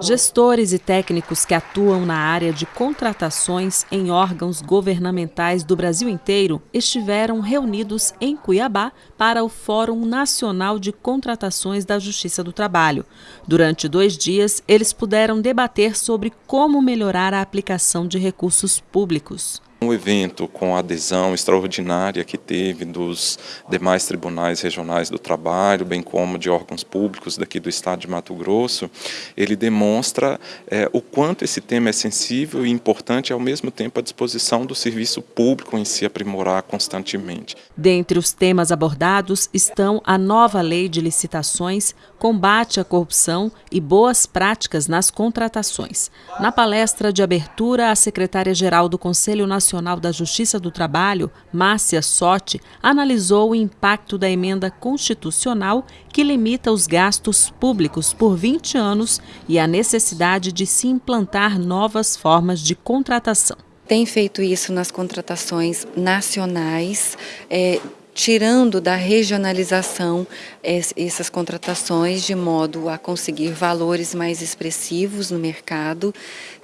Gestores e técnicos que atuam na área de contratações em órgãos governamentais do Brasil inteiro estiveram reunidos em Cuiabá para o Fórum Nacional de Contratações da Justiça do Trabalho. Durante dois dias, eles puderam debater sobre como melhorar a aplicação de recursos públicos. Um evento com a adesão extraordinária que teve dos demais tribunais regionais do trabalho, bem como de órgãos públicos daqui do estado de Mato Grosso, ele demonstra é, o quanto esse tema é sensível e importante ao mesmo tempo à disposição do serviço público em se aprimorar constantemente. Dentre os temas abordados estão a nova lei de licitações, combate à corrupção e boas práticas nas contratações. Na palestra de abertura, a secretária-geral do Conselho Nacional Nacional da Justiça do Trabalho, Márcia Sotti, analisou o impacto da emenda constitucional que limita os gastos públicos por 20 anos e a necessidade de se implantar novas formas de contratação. Tem feito isso nas contratações nacionais, é, tirando da regionalização essas contratações de modo a conseguir valores mais expressivos no mercado,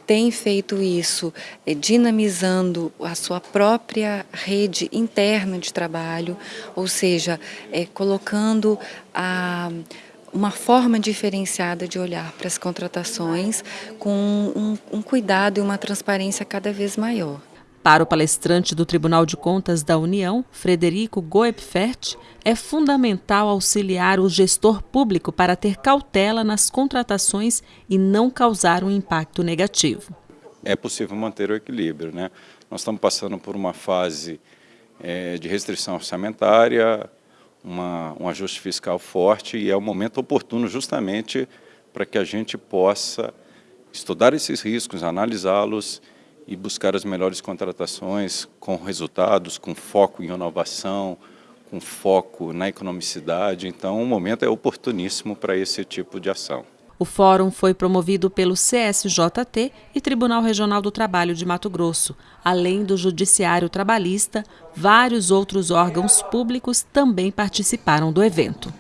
tem feito isso é, dinamizando a sua própria rede interna de trabalho, ou seja, é, colocando a uma forma diferenciada de olhar para as contratações com um, um cuidado e uma transparência cada vez maior. Para o palestrante do Tribunal de Contas da União, Frederico Goepfert, é fundamental auxiliar o gestor público para ter cautela nas contratações e não causar um impacto negativo. É possível manter o equilíbrio. Né? Nós estamos passando por uma fase é, de restrição orçamentária, uma, um ajuste fiscal forte e é o momento oportuno justamente para que a gente possa estudar esses riscos, analisá-los e buscar as melhores contratações com resultados, com foco em inovação, com foco na economicidade. Então, o momento é oportuníssimo para esse tipo de ação. O fórum foi promovido pelo CSJT e Tribunal Regional do Trabalho de Mato Grosso. Além do Judiciário Trabalhista, vários outros órgãos públicos também participaram do evento.